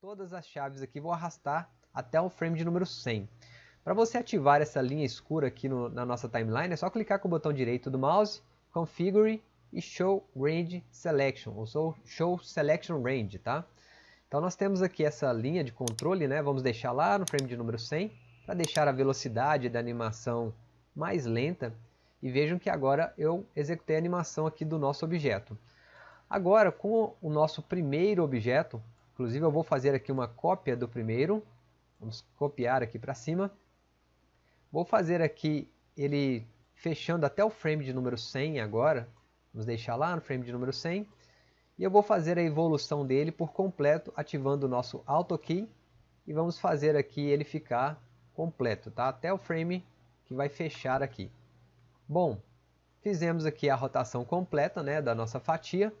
todas as chaves aqui, vou arrastar até o frame de número 100. Para você ativar essa linha escura aqui no, na nossa timeline, é só clicar com o botão direito do mouse, Configure e Show Range Selection, ou Show Selection Range, tá? Então nós temos aqui essa linha de controle, né? vamos deixar lá no frame de número 100, para deixar a velocidade da animação mais lenta, e vejam que agora eu executei a animação aqui do nosso objeto. Agora, com o nosso primeiro objeto, inclusive eu vou fazer aqui uma cópia do primeiro, vamos copiar aqui para cima, vou fazer aqui ele fechando até o frame de número 100 agora, vamos deixar lá no frame de número 100, e eu vou fazer a evolução dele por completo, ativando o nosso Auto Key, e vamos fazer aqui ele ficar completo, tá? até o frame que vai fechar aqui. Bom, fizemos aqui a rotação completa né, da nossa fatia,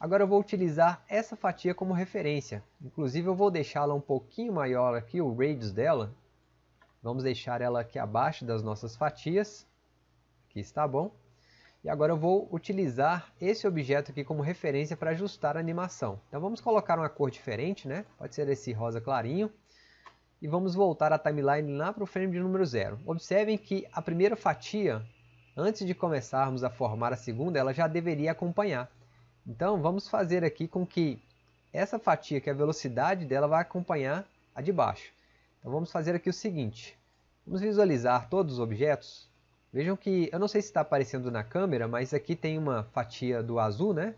agora eu vou utilizar essa fatia como referência, inclusive eu vou deixá-la um pouquinho maior aqui, o radius dela, vamos deixar ela aqui abaixo das nossas fatias, aqui está bom, e agora eu vou utilizar esse objeto aqui como referência para ajustar a animação. Então vamos colocar uma cor diferente, né? pode ser esse rosa clarinho. E vamos voltar a timeline lá para o frame de número 0. Observem que a primeira fatia, antes de começarmos a formar a segunda, ela já deveria acompanhar. Então vamos fazer aqui com que essa fatia, que é a velocidade dela, vai acompanhar a de baixo. Então vamos fazer aqui o seguinte. Vamos visualizar todos os objetos Vejam que, eu não sei se está aparecendo na câmera, mas aqui tem uma fatia do azul, né?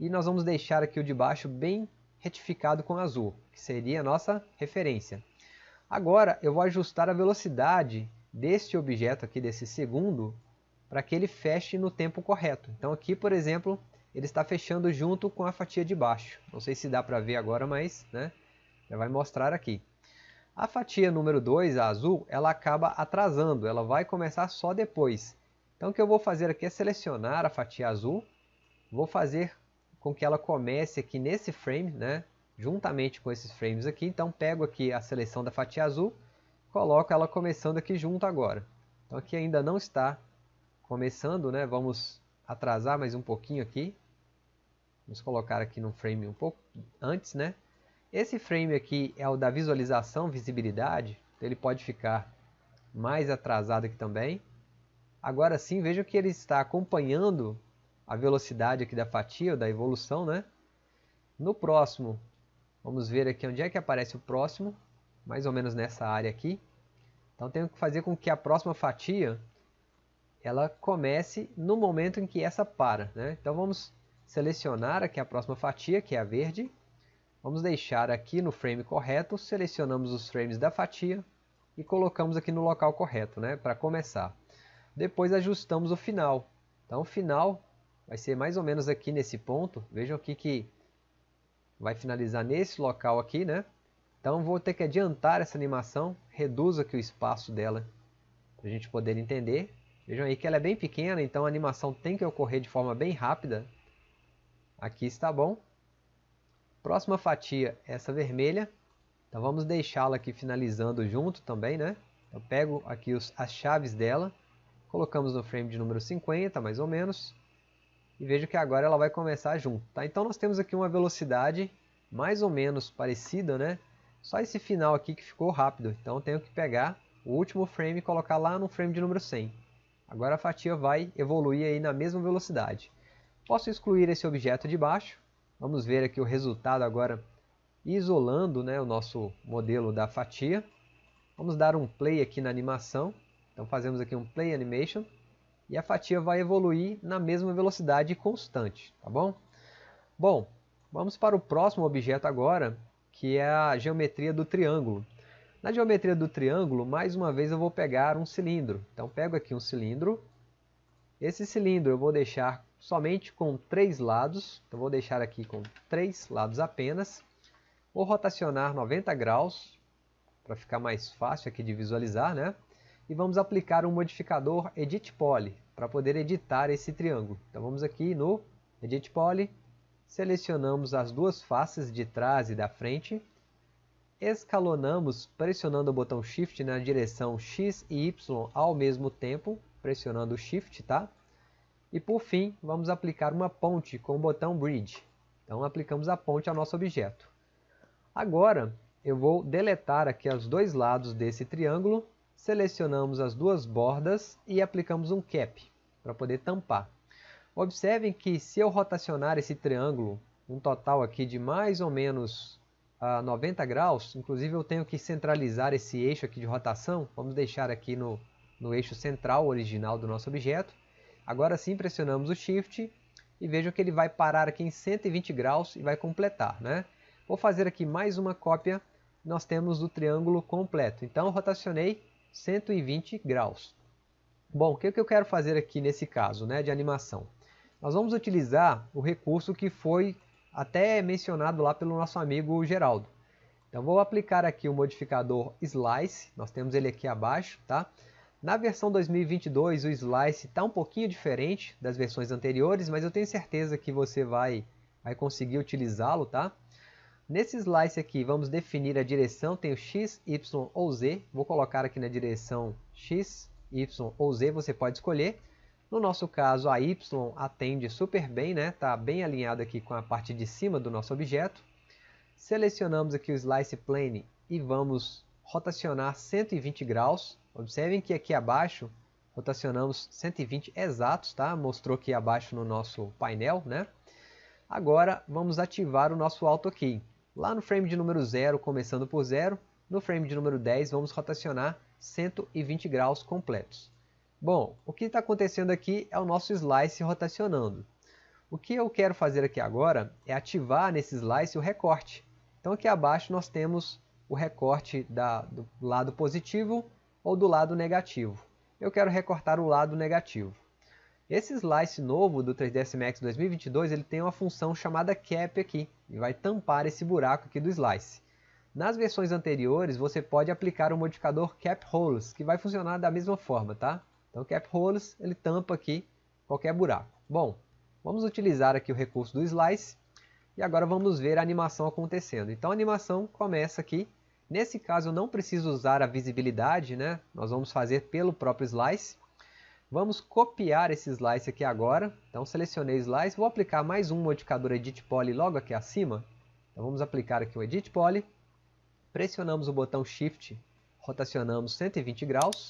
E nós vamos deixar aqui o de baixo bem retificado com azul, que seria a nossa referência. Agora eu vou ajustar a velocidade deste objeto aqui, desse segundo, para que ele feche no tempo correto. Então aqui, por exemplo, ele está fechando junto com a fatia de baixo. Não sei se dá para ver agora, mas né, já vai mostrar aqui. A fatia número 2, a azul, ela acaba atrasando, ela vai começar só depois. Então o que eu vou fazer aqui é selecionar a fatia azul, vou fazer com que ela comece aqui nesse frame, né, juntamente com esses frames aqui. Então pego aqui a seleção da fatia azul, coloco ela começando aqui junto agora. Então aqui ainda não está começando, né, vamos atrasar mais um pouquinho aqui. Vamos colocar aqui no frame um pouco antes, né? Esse frame aqui é o da visualização, visibilidade, então ele pode ficar mais atrasado aqui também. Agora sim, vejam que ele está acompanhando a velocidade aqui da fatia, da evolução, né? No próximo, vamos ver aqui onde é que aparece o próximo, mais ou menos nessa área aqui. Então tenho que fazer com que a próxima fatia ela comece no momento em que essa para. Né? Então vamos selecionar aqui a próxima fatia, que é a verde, Vamos deixar aqui no frame correto, selecionamos os frames da fatia e colocamos aqui no local correto, né, para começar. Depois ajustamos o final. Então o final vai ser mais ou menos aqui nesse ponto. Vejam aqui que vai finalizar nesse local aqui, né? Então vou ter que adiantar essa animação, reduzo aqui o espaço dela para a gente poder entender. Vejam aí que ela é bem pequena, então a animação tem que ocorrer de forma bem rápida. Aqui está bom. Próxima fatia, essa vermelha. Então vamos deixá-la aqui finalizando junto também, né? Eu pego aqui os, as chaves dela, colocamos no frame de número 50, mais ou menos. E vejo que agora ela vai começar junto, tá? Então nós temos aqui uma velocidade mais ou menos parecida, né? Só esse final aqui que ficou rápido. Então tenho que pegar o último frame e colocar lá no frame de número 100. Agora a fatia vai evoluir aí na mesma velocidade. Posso excluir esse objeto de baixo Vamos ver aqui o resultado agora isolando né, o nosso modelo da fatia. Vamos dar um play aqui na animação. Então fazemos aqui um play animation e a fatia vai evoluir na mesma velocidade constante, tá bom? Bom, vamos para o próximo objeto agora, que é a geometria do triângulo. Na geometria do triângulo, mais uma vez eu vou pegar um cilindro. Então pego aqui um cilindro. Esse cilindro eu vou deixar somente com três lados, então vou deixar aqui com três lados apenas. Vou rotacionar 90 graus, para ficar mais fácil aqui de visualizar, né? E vamos aplicar um modificador Edit Poly, para poder editar esse triângulo. Então vamos aqui no Edit Poly, selecionamos as duas faces de trás e da frente, escalonamos pressionando o botão Shift na direção X e Y ao mesmo tempo, pressionando o Shift, tá? E por fim, vamos aplicar uma ponte com o botão Bridge. Então aplicamos a ponte ao nosso objeto. Agora eu vou deletar aqui os dois lados desse triângulo, selecionamos as duas bordas e aplicamos um cap para poder tampar. Observem que se eu rotacionar esse triângulo, um total aqui de mais ou menos a 90 graus, inclusive eu tenho que centralizar esse eixo aqui de rotação, vamos deixar aqui no, no eixo central original do nosso objeto. Agora sim pressionamos o Shift e vejam que ele vai parar aqui em 120 graus e vai completar. Né? Vou fazer aqui mais uma cópia, nós temos o triângulo completo. Então rotacionei 120 graus. Bom, o que eu quero fazer aqui nesse caso né, de animação? Nós vamos utilizar o recurso que foi até mencionado lá pelo nosso amigo Geraldo. Então vou aplicar aqui o modificador Slice, nós temos ele aqui abaixo, tá? Na versão 2022 o Slice está um pouquinho diferente das versões anteriores, mas eu tenho certeza que você vai, vai conseguir utilizá-lo, tá? Nesse Slice aqui vamos definir a direção, tem o X, Y ou Z, vou colocar aqui na direção X, Y ou Z, você pode escolher. No nosso caso, a Y atende super bem, né? Está bem alinhado aqui com a parte de cima do nosso objeto. Selecionamos aqui o Slice Plane e vamos rotacionar 120 graus. Observem que aqui abaixo rotacionamos 120 exatos, tá? Mostrou aqui abaixo no nosso painel, né? Agora vamos ativar o nosso Auto Key. Lá no frame de número 0, começando por 0, no frame de número 10 vamos rotacionar 120 graus completos. Bom, o que está acontecendo aqui é o nosso slice rotacionando. O que eu quero fazer aqui agora é ativar nesse slice o recorte. Então aqui abaixo nós temos o recorte da, do lado positivo ou do lado negativo. Eu quero recortar o lado negativo. Esse slice novo do 3ds Max 2022 ele tem uma função chamada cap aqui e vai tampar esse buraco aqui do slice. Nas versões anteriores você pode aplicar o modificador cap holes que vai funcionar da mesma forma, tá? Então, cap holes, ele tampa aqui qualquer buraco. Bom, vamos utilizar aqui o recurso do slice e agora vamos ver a animação acontecendo. Então, a animação começa aqui. Nesse caso, eu não preciso usar a visibilidade, né? Nós vamos fazer pelo próprio slice. Vamos copiar esse slice aqui agora. Então, selecionei slice. Vou aplicar mais um modificador Edit Poly logo aqui acima. Então, vamos aplicar aqui o Edit Poly. Pressionamos o botão Shift, rotacionamos 120 graus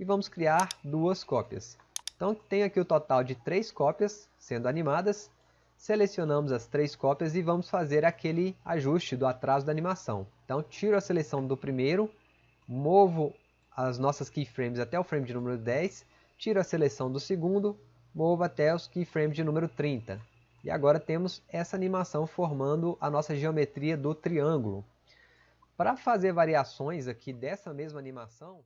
e vamos criar duas cópias. Então tem aqui o total de três cópias sendo animadas. Selecionamos as três cópias e vamos fazer aquele ajuste do atraso da animação. Então tiro a seleção do primeiro, movo as nossas keyframes até o frame de número 10, tiro a seleção do segundo, movo até os keyframes de número 30. E agora temos essa animação formando a nossa geometria do triângulo. Para fazer variações aqui dessa mesma animação...